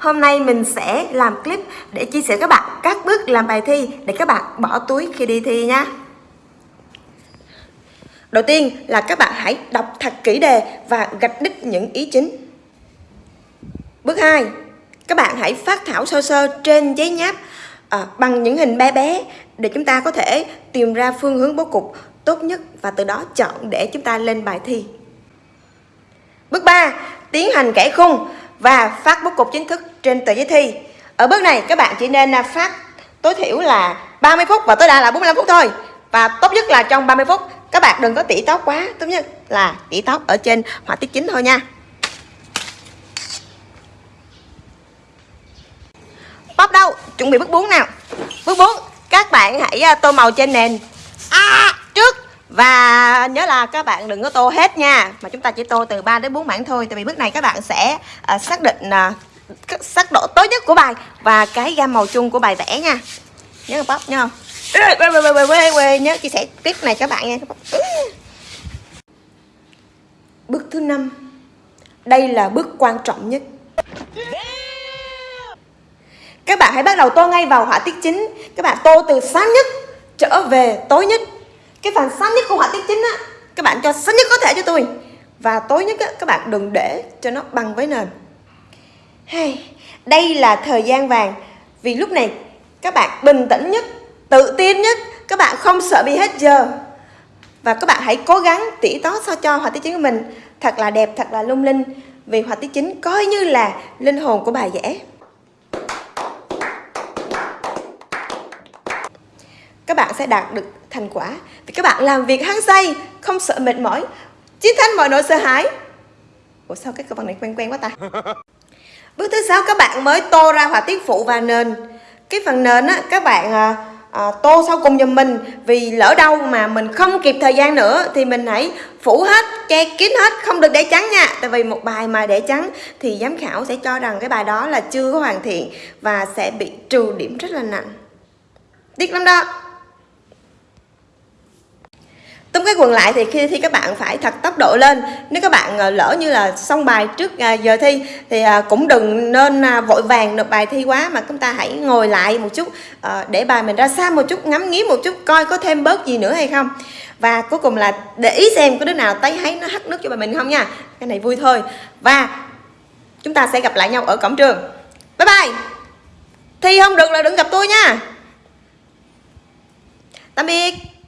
hôm nay mình sẽ làm clip để chia sẻ các bạn các bước làm bài thi để các bạn bỏ túi khi đi thi nha. Đầu tiên là các bạn hãy đọc thật kỹ đề và gạch đích những ý chính. Bước 2, các bạn hãy phát thảo sơ sơ trên giấy nháp à, bằng những hình bé bé để chúng ta có thể tìm ra phương hướng bố cục tốt nhất và từ đó chọn để chúng ta lên bài thi. Bước 3, tiến hành kẻ khung và phát bố cục chính thức trên tờ giấy thi. Ở bước này các bạn chỉ nên à, phát tối thiểu là 30 phút và tối đa là 45 phút thôi. Và tốt nhất là trong 30 phút các bạn đừng có tỉ tóc quá, tốt nhất là tỉ tóc ở trên họa tiết chính thôi nha. Bóp đâu? Chuẩn bị bước 4 nào. Bước 4, các bạn hãy à, tô màu trên nền à, trước và nhớ là các bạn đừng có tô hết nha mà chúng ta chỉ tô từ 3 đến 4 mảng thôi tại vì bước này các bạn sẽ uh, xác định uh, sắc độ tối nhất của bài và cái gam màu chung của bài vẽ nha. Nhớ không bóp nhớ không? Nhớ chia sẻ clip này các bạn nha. Bước thứ năm. Đây là bước quan trọng nhất. Các bạn hãy bắt đầu tô ngay vào họa tiết chính. Các bạn tô từ sáng nhất trở về tối nhất. Cái phần sáng nhất của họa tiết chính á, các bạn cho sáng nhất có thể cho tôi. Và tối nhất á, các bạn đừng để cho nó bằng với nền hey, đây là thời gian vàng. Vì lúc này các bạn bình tĩnh nhất tự tin nhất. Các bạn không sợ bị hết giờ. Và các bạn hãy cố gắng tỉ tó sao cho họa tiết chính của mình. Thật là đẹp thật là lung linh. Vì họa tiết chính coi như là linh hồn của bài vẽ các bạn sẽ đạt được thành quả. Vì các bạn làm việc hăng say không sợ mệt mỏi. Chiến thắng mọi nỗi sợ hãi. Ủa sao cái câu bằng này quen quen quá ta? bước thứ sáu các bạn mới tô ra họa tiết phụ và nền. Cái phần nền á các bạn à, à, tô sau cùng giùm mình. Vì lỡ đâu mà mình không kịp thời gian nữa thì mình hãy phủ hết che kín hết không được để trắng nha. Tại vì một bài mà để trắng thì giám khảo sẽ cho rằng cái bài đó là chưa có hoàn thiện và sẽ bị trừ điểm rất là nặng. Tiếc lắm đó. Tóm cái quần lại thì khi thi các bạn phải thật tốc độ lên. Nếu các bạn ờ, lỡ như là xong bài trước à, giờ thi Thì à, cũng đừng nên à, vội vàng nộp bài thi quá Mà chúng ta hãy ngồi lại một chút ờ, Để bài mình ra xa một chút, ngắm nghía một chút Coi có thêm bớt gì nữa hay không. Và cuối cùng là để ý xem có đứa nào tay thấy nó hắt nước cho bài mình không nha. Cái này vui thôi. Và chúng ta sẽ gặp lại nhau ở cổng trường. Bye bye! Thi không được là đừng gặp tôi nha. Tạm biệt!